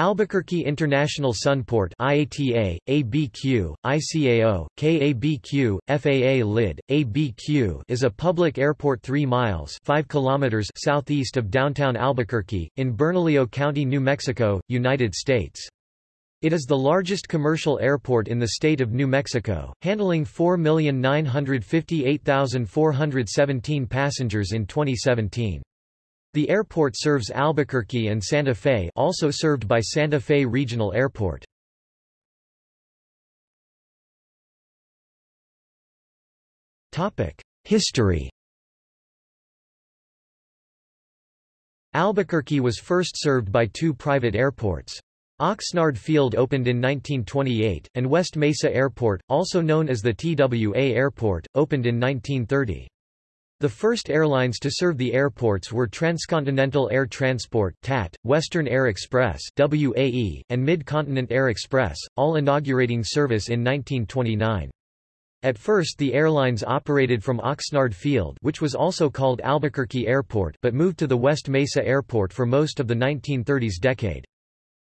Albuquerque International Sunport IATA, ABQ, ICAO, KABQ, FAA LID, ABQ is a public airport 3 miles 5 kilometers southeast of downtown Albuquerque, in Bernalillo County, New Mexico, United States. It is the largest commercial airport in the state of New Mexico, handling 4,958,417 passengers in 2017. The airport serves Albuquerque and Santa Fe also served by Santa Fe Regional Airport. History Albuquerque was first served by two private airports. Oxnard Field opened in 1928, and West Mesa Airport, also known as the TWA Airport, opened in 1930. The first airlines to serve the airports were Transcontinental Air Transport TAT, Western Air Express WAE, and Mid-Continent Air Express, all inaugurating service in 1929. At first the airlines operated from Oxnard Field which was also called Albuquerque Airport but moved to the West Mesa Airport for most of the 1930s decade.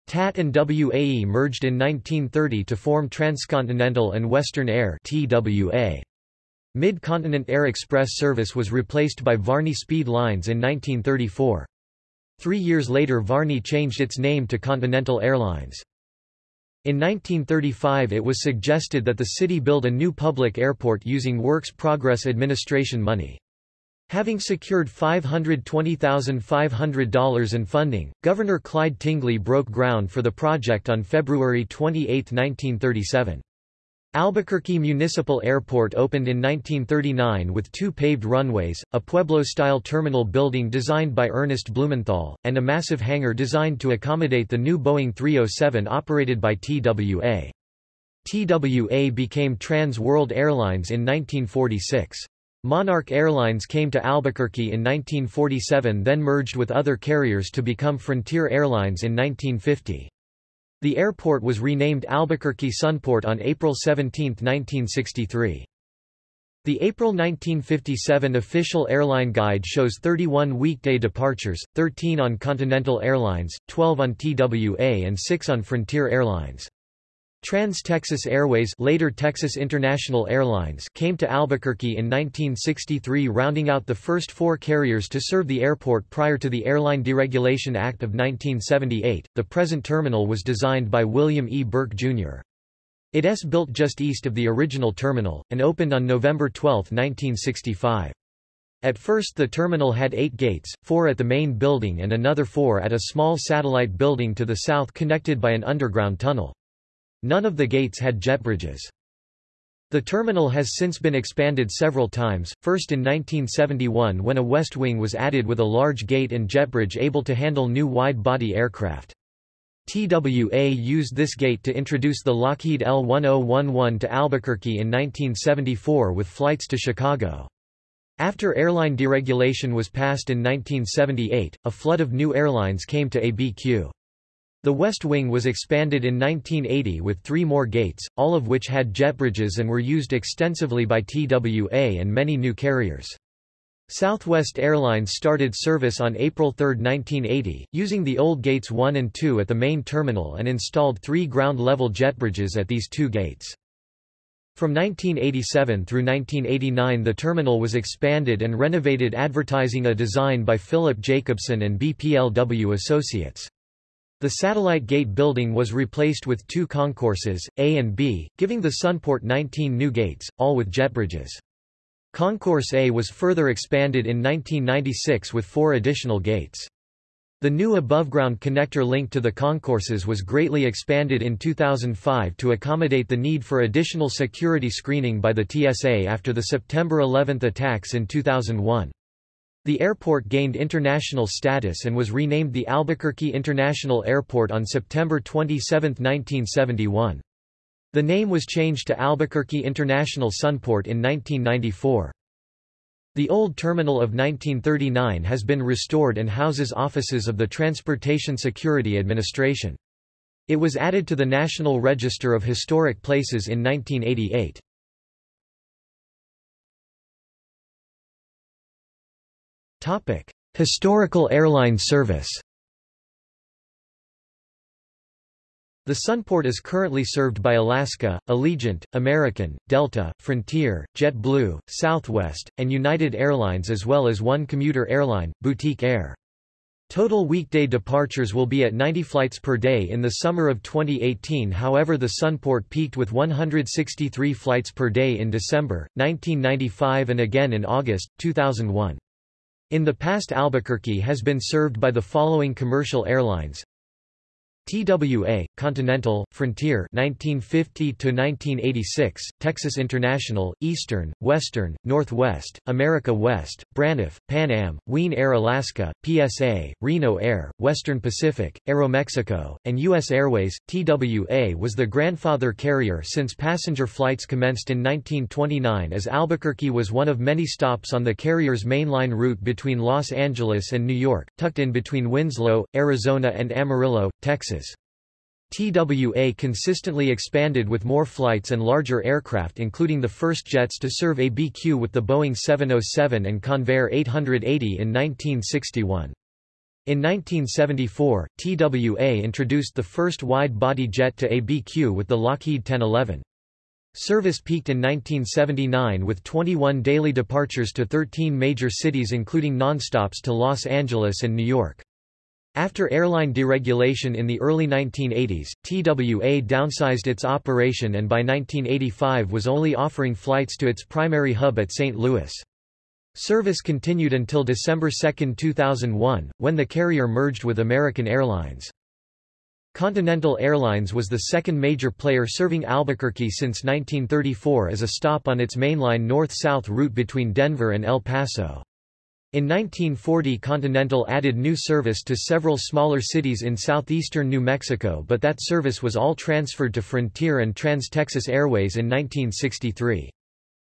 TAT and WAE merged in 1930 to form Transcontinental and Western Air TWA. Mid-Continent Air Express service was replaced by Varney Speed Lines in 1934. Three years later Varney changed its name to Continental Airlines. In 1935 it was suggested that the city build a new public airport using Works Progress Administration money. Having secured $520,500 in funding, Governor Clyde Tingley broke ground for the project on February 28, 1937. Albuquerque Municipal Airport opened in 1939 with two paved runways, a Pueblo-style terminal building designed by Ernest Blumenthal, and a massive hangar designed to accommodate the new Boeing 307 operated by TWA. TWA became Trans World Airlines in 1946. Monarch Airlines came to Albuquerque in 1947 then merged with other carriers to become Frontier Airlines in 1950. The airport was renamed Albuquerque Sunport on April 17, 1963. The April 1957 official airline guide shows 31 weekday departures, 13 on Continental Airlines, 12 on TWA and 6 on Frontier Airlines. Trans-Texas Airways later Texas International Airlines came to Albuquerque in 1963 rounding out the first four carriers to serve the airport prior to the Airline Deregulation Act of 1978. The present terminal was designed by William E. Burke, Jr. It is built just east of the original terminal, and opened on November 12, 1965. At first the terminal had eight gates, four at the main building and another four at a small satellite building to the south connected by an underground tunnel. None of the gates had jet bridges. The terminal has since been expanded several times, first in 1971 when a west wing was added with a large gate and jet bridge able to handle new wide-body aircraft. TWA used this gate to introduce the Lockheed L-1011 to Albuquerque in 1974 with flights to Chicago. After airline deregulation was passed in 1978, a flood of new airlines came to ABQ. The West Wing was expanded in 1980 with three more gates, all of which had jet bridges and were used extensively by TWA and many new carriers. Southwest Airlines started service on April 3, 1980, using the old gates 1 and 2 at the main terminal and installed three ground-level jet bridges at these two gates. From 1987 through 1989 the terminal was expanded and renovated advertising a design by Philip Jacobson and BPLW Associates. The satellite gate building was replaced with two concourses, A and B, giving the Sunport 19 new gates, all with jet bridges. Concourse A was further expanded in 1996 with four additional gates. The new above-ground connector link to the concourses was greatly expanded in 2005 to accommodate the need for additional security screening by the TSA after the September 11 attacks in 2001. The airport gained international status and was renamed the Albuquerque International Airport on September 27, 1971. The name was changed to Albuquerque International Sunport in 1994. The old terminal of 1939 has been restored and houses offices of the Transportation Security Administration. It was added to the National Register of Historic Places in 1988. Topic: Historical airline service. The Sunport is currently served by Alaska, Allegiant, American, Delta, Frontier, JetBlue, Southwest, and United Airlines as well as one commuter airline, Boutique Air. Total weekday departures will be at 90 flights per day in the summer of 2018 however the Sunport peaked with 163 flights per day in December, 1995 and again in August, 2001. In the past Albuquerque has been served by the following commercial airlines TWA, Continental, Frontier 1950 1986, Texas International, Eastern, Western, Northwest, America West, Braniff, Pan Am, Wien Air Alaska, PSA, Reno Air, Western Pacific, Aeromexico, and U.S. Airways. TWA was the grandfather carrier since passenger flights commenced in 1929 as Albuquerque was one of many stops on the carrier's mainline route between Los Angeles and New York, tucked in between Winslow, Arizona and Amarillo, Texas. TWA consistently expanded with more flights and larger aircraft including the first jets to serve ABQ with the Boeing 707 and Convair 880 in 1961. In 1974, TWA introduced the first wide-body jet to ABQ with the Lockheed 1011. Service peaked in 1979 with 21 daily departures to 13 major cities including nonstops to Los Angeles and New York. After airline deregulation in the early 1980s, TWA downsized its operation and by 1985 was only offering flights to its primary hub at St. Louis. Service continued until December 2, 2001, when the carrier merged with American Airlines. Continental Airlines was the second major player serving Albuquerque since 1934 as a stop on its mainline north-south route between Denver and El Paso. In 1940 Continental added new service to several smaller cities in southeastern New Mexico but that service was all transferred to Frontier and Trans-Texas Airways in 1963.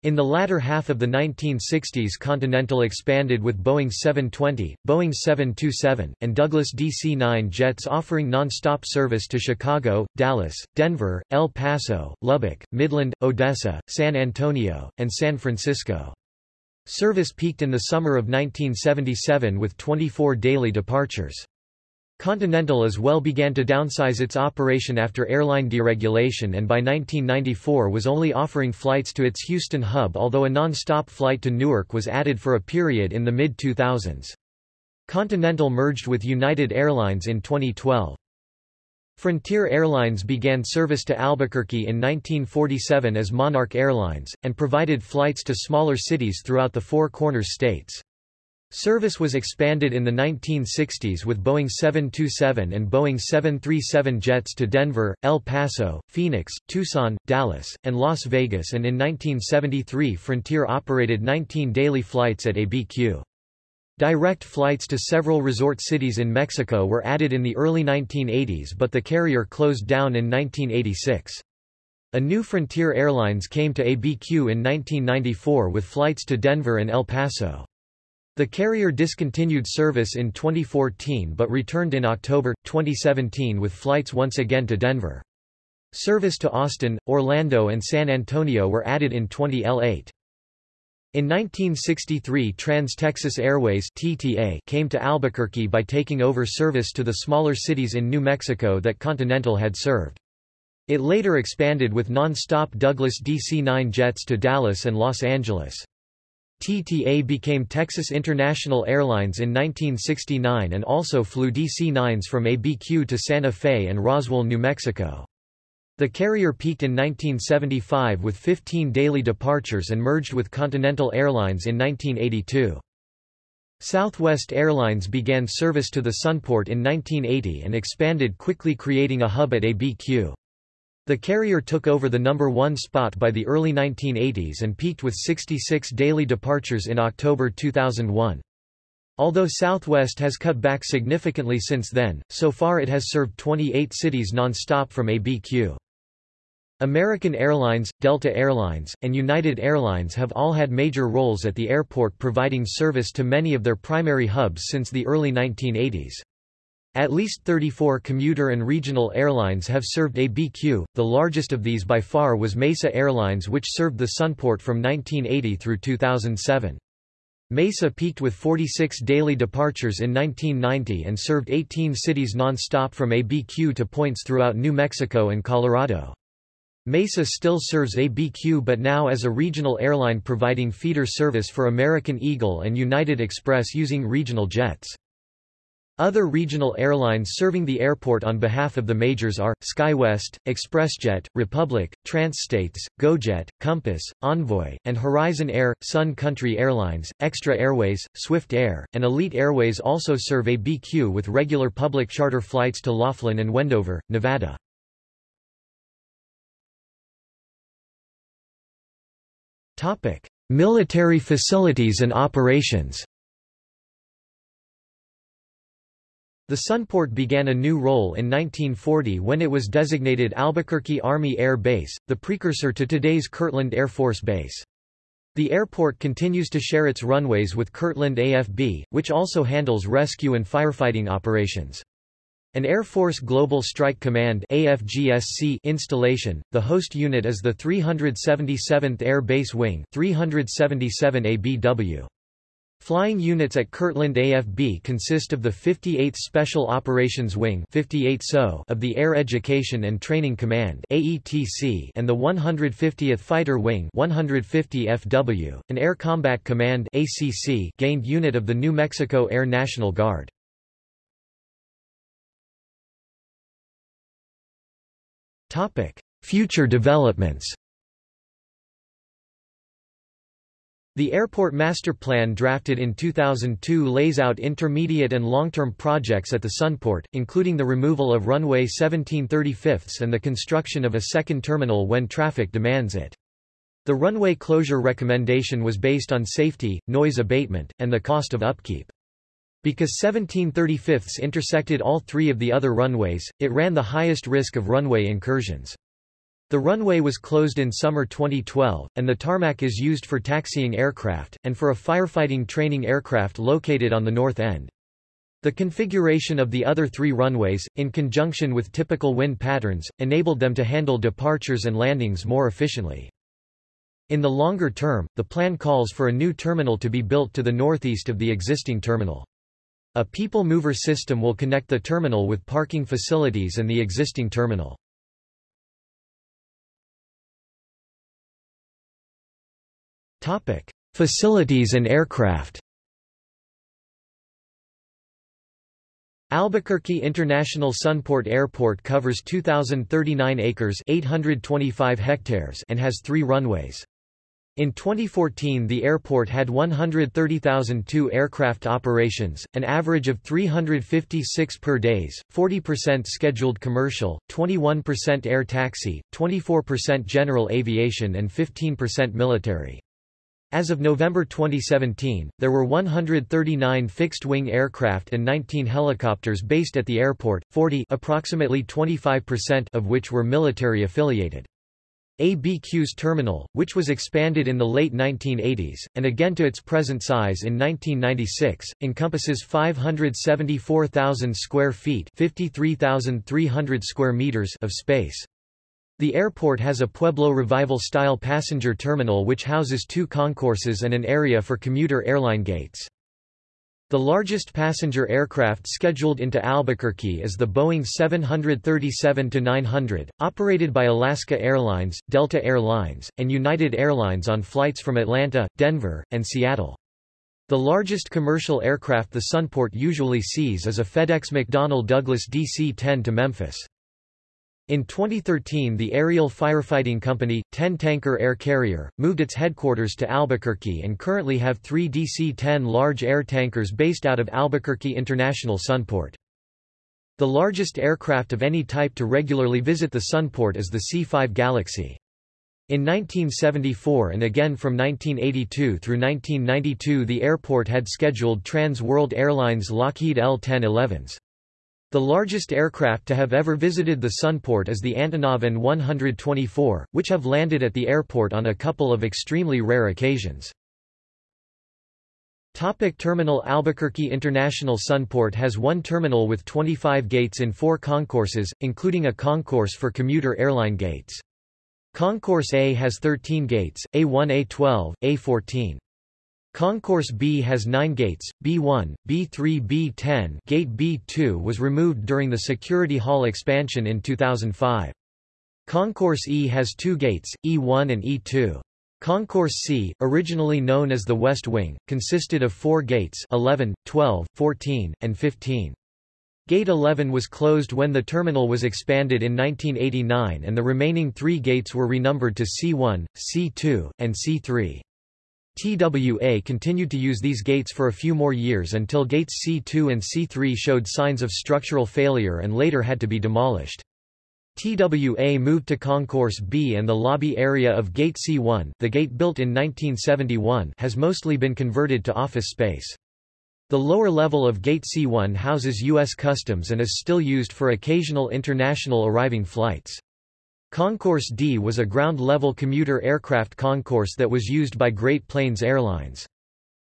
In the latter half of the 1960s Continental expanded with Boeing 720, Boeing 727, and Douglas DC-9 jets offering non-stop service to Chicago, Dallas, Denver, El Paso, Lubbock, Midland, Odessa, San Antonio, and San Francisco. Service peaked in the summer of 1977 with 24 daily departures. Continental as well began to downsize its operation after airline deregulation and by 1994 was only offering flights to its Houston hub although a non-stop flight to Newark was added for a period in the mid-2000s. Continental merged with United Airlines in 2012. Frontier Airlines began service to Albuquerque in 1947 as Monarch Airlines, and provided flights to smaller cities throughout the Four Corners states. Service was expanded in the 1960s with Boeing 727 and Boeing 737 jets to Denver, El Paso, Phoenix, Tucson, Dallas, and Las Vegas and in 1973 Frontier operated 19 daily flights at ABQ. Direct flights to several resort cities in Mexico were added in the early 1980s but the carrier closed down in 1986. A new Frontier Airlines came to ABQ in 1994 with flights to Denver and El Paso. The carrier discontinued service in 2014 but returned in October, 2017 with flights once again to Denver. Service to Austin, Orlando and San Antonio were added in 2008. In 1963 Trans-Texas Airways TTA came to Albuquerque by taking over service to the smaller cities in New Mexico that Continental had served. It later expanded with non-stop Douglas DC-9 jets to Dallas and Los Angeles. TTA became Texas International Airlines in 1969 and also flew DC-9s from ABQ to Santa Fe and Roswell, New Mexico. The carrier peaked in 1975 with 15 daily departures and merged with Continental Airlines in 1982. Southwest Airlines began service to the Sunport in 1980 and expanded quickly creating a hub at ABQ. The carrier took over the number one spot by the early 1980s and peaked with 66 daily departures in October 2001. Although Southwest has cut back significantly since then, so far it has served 28 cities non-stop from ABQ. American Airlines, Delta Airlines, and United Airlines have all had major roles at the airport providing service to many of their primary hubs since the early 1980s. At least 34 commuter and regional airlines have served ABQ, the largest of these by far was Mesa Airlines which served the Sunport from 1980 through 2007. Mesa peaked with 46 daily departures in 1990 and served 18 cities non-stop from ABQ to points throughout New Mexico and Colorado. Mesa still serves ABQ but now as a regional airline providing feeder service for American Eagle and United Express using regional jets. Other regional airlines serving the airport on behalf of the majors are, SkyWest, ExpressJet, Republic, Transstates, GoJet, Compass, Envoy, and Horizon Air, Sun Country Airlines, Xtra Airways, Swift Air, and Elite Airways also serve ABQ with regular public charter flights to Laughlin and Wendover, Nevada. Military facilities and operations The Sunport began a new role in 1940 when it was designated Albuquerque Army Air Base, the precursor to today's Kirtland Air Force Base. The airport continues to share its runways with Kirtland AFB, which also handles rescue and firefighting operations. An Air Force Global Strike Command AFGSC installation, the host unit is the 377th Air Base Wing 377 ABW. Flying units at Kirtland AFB consist of the 58th Special Operations Wing 58 SO of the Air Education and Training Command AETC and the 150th Fighter Wing 150 FW, an Air Combat Command ACC gained unit of the New Mexico Air National Guard. Future developments The airport master plan drafted in 2002 lays out intermediate and long-term projects at the Sunport, including the removal of runway 1735 and the construction of a second terminal when traffic demands it. The runway closure recommendation was based on safety, noise abatement, and the cost of upkeep. Because 1735 intersected all three of the other runways, it ran the highest risk of runway incursions. The runway was closed in summer 2012, and the tarmac is used for taxiing aircraft, and for a firefighting training aircraft located on the north end. The configuration of the other three runways, in conjunction with typical wind patterns, enabled them to handle departures and landings more efficiently. In the longer term, the plan calls for a new terminal to be built to the northeast of the existing terminal. A people mover system will connect the terminal with parking facilities and the existing terminal. Topic: Facilities and aircraft. Albuquerque International Sunport Airport covers 2039 acres, 825 hectares and has 3 runways. In 2014 the airport had 130,002 aircraft operations, an average of 356 per days, 40% scheduled commercial, 21% air taxi, 24% general aviation and 15% military. As of November 2017, there were 139 fixed-wing aircraft and 19 helicopters based at the airport, 40 approximately 25% of which were military affiliated. ABQ's terminal, which was expanded in the late 1980s, and again to its present size in 1996, encompasses 574,000 square feet 53,300 square meters of space. The airport has a Pueblo Revival-style passenger terminal which houses two concourses and an area for commuter airline gates. The largest passenger aircraft scheduled into Albuquerque is the Boeing 737-900, operated by Alaska Airlines, Delta Air Lines, and United Airlines on flights from Atlanta, Denver, and Seattle. The largest commercial aircraft the Sunport usually sees is a FedEx McDonnell Douglas DC-10 to Memphis. In 2013 the aerial firefighting company, 10 Tanker Air Carrier, moved its headquarters to Albuquerque and currently have three DC-10 large air tankers based out of Albuquerque International Sunport. The largest aircraft of any type to regularly visit the Sunport is the C-5 Galaxy. In 1974 and again from 1982 through 1992 the airport had scheduled Trans World Airlines Lockheed L-1011s. The largest aircraft to have ever visited the Sunport is the Antonov An-124, which have landed at the airport on a couple of extremely rare occasions. Topic terminal Albuquerque International Sunport has one terminal with 25 gates in four concourses, including a concourse for commuter airline gates. Concourse A has 13 gates, A1 A12, A14. Concourse B has nine gates, B1, B3 B10 Gate B2 was removed during the Security Hall expansion in 2005. Concourse E has two gates, E1 and E2. Concourse C, originally known as the West Wing, consisted of four gates 11, 12, 14, and 15. Gate 11 was closed when the terminal was expanded in 1989 and the remaining three gates were renumbered to C1, C2, and C3. TWA continued to use these gates for a few more years until gates C2 and C3 showed signs of structural failure and later had to be demolished. TWA moved to Concourse B and the lobby area of Gate C1 the gate built in 1971 has mostly been converted to office space. The lower level of Gate C1 houses U.S. Customs and is still used for occasional international arriving flights. Concourse D was a ground-level commuter aircraft concourse that was used by Great Plains Airlines.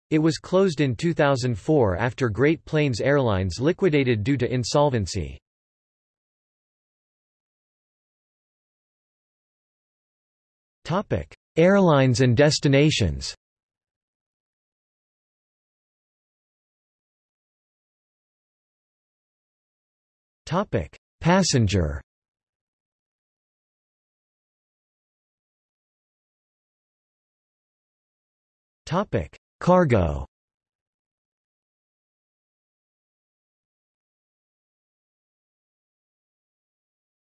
It was closed in 2004 after Great Plains Airlines liquidated due to insolvency. Airlines and destinations Passenger Topic: Cargo.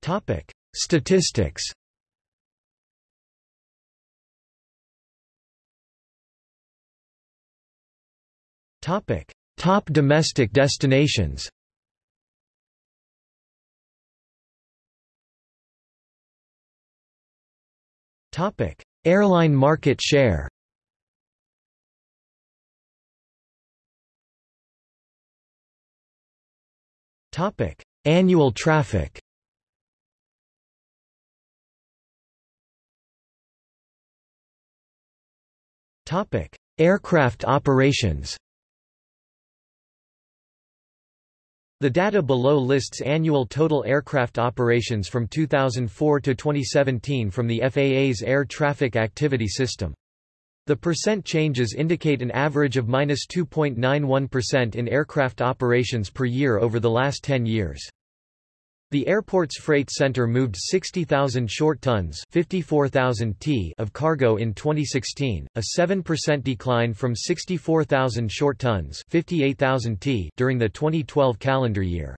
Topic: Statistics. Topic: Top domestic destinations. Topic: Airline market share. Topic: Annual traffic. Topic: Aircraft operations. The data below lists annual total aircraft operations from 2004 to 2017 from the FAA's Air Traffic Activity System. The percent changes indicate an average of minus 2.91% in aircraft operations per year over the last 10 years. The airport's freight center moved 60,000 short tons 54,000 t of cargo in 2016, a 7% decline from 64,000 short tons 58,000 t during the 2012 calendar year.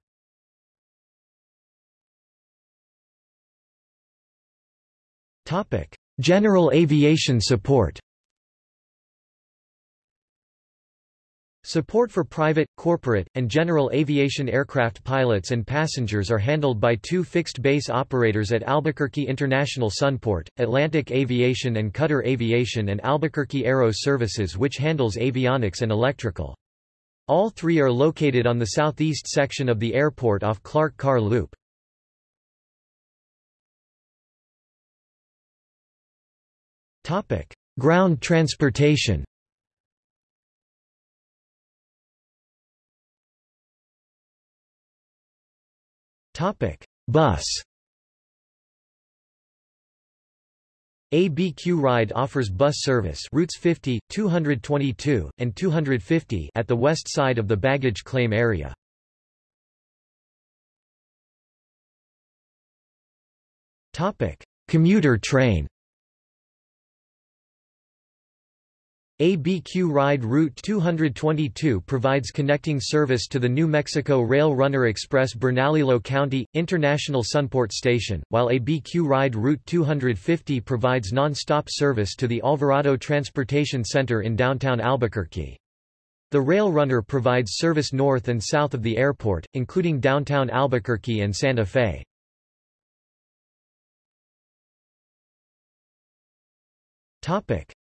General aviation support Support for private, corporate, and general aviation aircraft pilots and passengers are handled by two fixed base operators at Albuquerque International Sunport, Atlantic Aviation and Cutter Aviation and Albuquerque Aero Services which handles avionics and electrical. All three are located on the southeast section of the airport off Clark Carr Loop. Ground transportation Topic: Bus. ABQ Ride offers bus service routes 50, 222, and 250 at the west side of the baggage claim area. Topic: Commuter train. ABQ Ride Route 222 provides connecting service to the New Mexico Rail Runner Express Bernalillo County, International Sunport Station, while ABQ Ride Route 250 provides non-stop service to the Alvarado Transportation Center in downtown Albuquerque. The Rail Runner provides service north and south of the airport, including downtown Albuquerque and Santa Fe.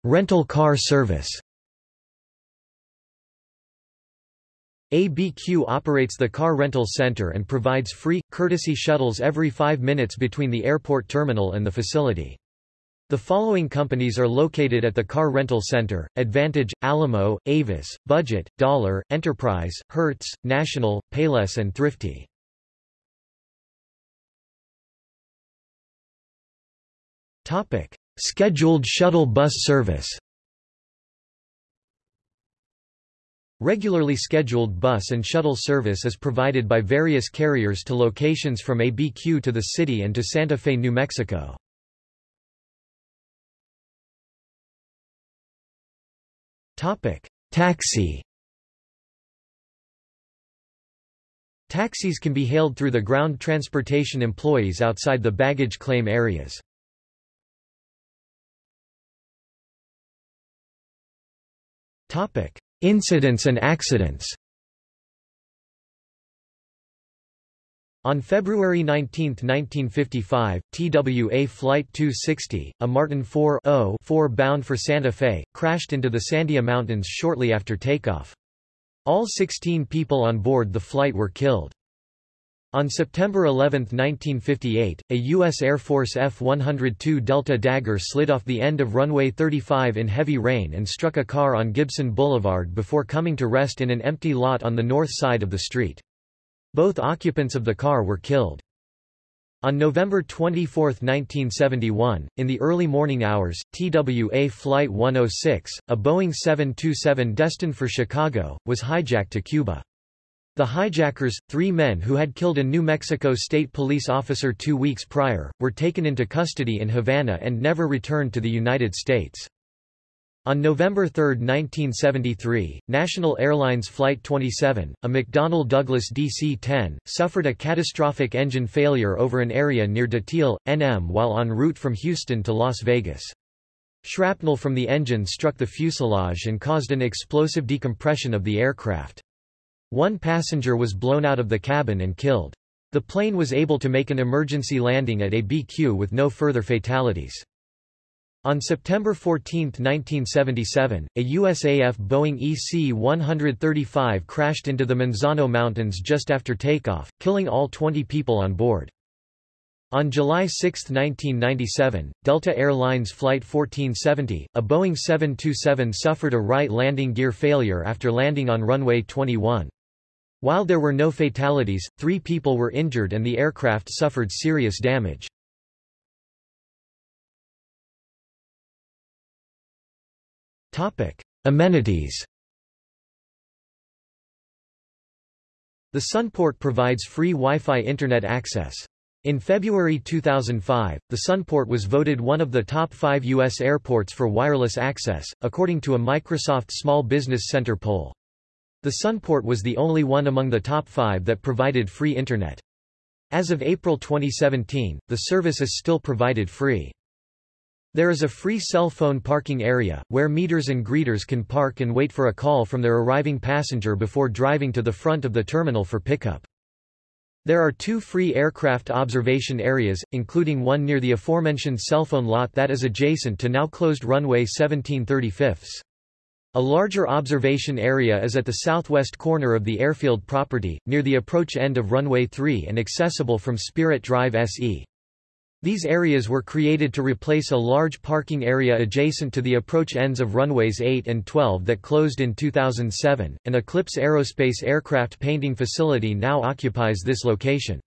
Rental car service ABQ operates the car rental center and provides free, courtesy shuttles every five minutes between the airport terminal and the facility. The following companies are located at the car rental center, Advantage, Alamo, Avis, Budget, Dollar, Enterprise, Hertz, National, Payless and Thrifty. Scheduled shuttle bus service Regularly scheduled bus and shuttle service is provided by various carriers to locations from ABQ to the city and to Santa Fe, New Mexico. Taxi Taxis can be hailed through the ground transportation employees outside the baggage claim areas. Incidents and accidents On February 19, 1955, TWA Flight 260, a Martin 4 bound for Santa Fe, crashed into the Sandia Mountains shortly after takeoff. All 16 people on board the flight were killed. On September 11, 1958, a U.S. Air Force F-102 Delta Dagger slid off the end of runway 35 in heavy rain and struck a car on Gibson Boulevard before coming to rest in an empty lot on the north side of the street. Both occupants of the car were killed. On November 24, 1971, in the early morning hours, TWA Flight 106, a Boeing 727 destined for Chicago, was hijacked to Cuba. The hijackers, three men who had killed a New Mexico State Police officer two weeks prior, were taken into custody in Havana and never returned to the United States. On November 3, 1973, National Airlines Flight 27, a McDonnell Douglas DC-10, suffered a catastrophic engine failure over an area near Datil, NM while en route from Houston to Las Vegas. Shrapnel from the engine struck the fuselage and caused an explosive decompression of the aircraft. One passenger was blown out of the cabin and killed. The plane was able to make an emergency landing at ABQ with no further fatalities. On September 14, 1977, a USAF Boeing EC-135 crashed into the Manzano Mountains just after takeoff, killing all 20 people on board. On July 6, 1997, Delta Airlines Flight 1470, a Boeing 727 suffered a right landing gear failure after landing on runway 21. While there were no fatalities, three people were injured and the aircraft suffered serious damage. Amenities The Sunport provides free Wi-Fi Internet access. In February 2005, the Sunport was voted one of the top five U.S. airports for wireless access, according to a Microsoft Small Business Center poll. The Sunport was the only one among the top five that provided free Internet. As of April 2017, the service is still provided free. There is a free cell phone parking area, where meters and greeters can park and wait for a call from their arriving passenger before driving to the front of the terminal for pickup. There are two free aircraft observation areas, including one near the aforementioned cell phone lot that is adjacent to now closed runway 1735. A larger observation area is at the southwest corner of the airfield property, near the approach end of runway 3 and accessible from Spirit Drive SE. These areas were created to replace a large parking area adjacent to the approach ends of runways 8 and 12 that closed in 2007. An Eclipse Aerospace aircraft painting facility now occupies this location.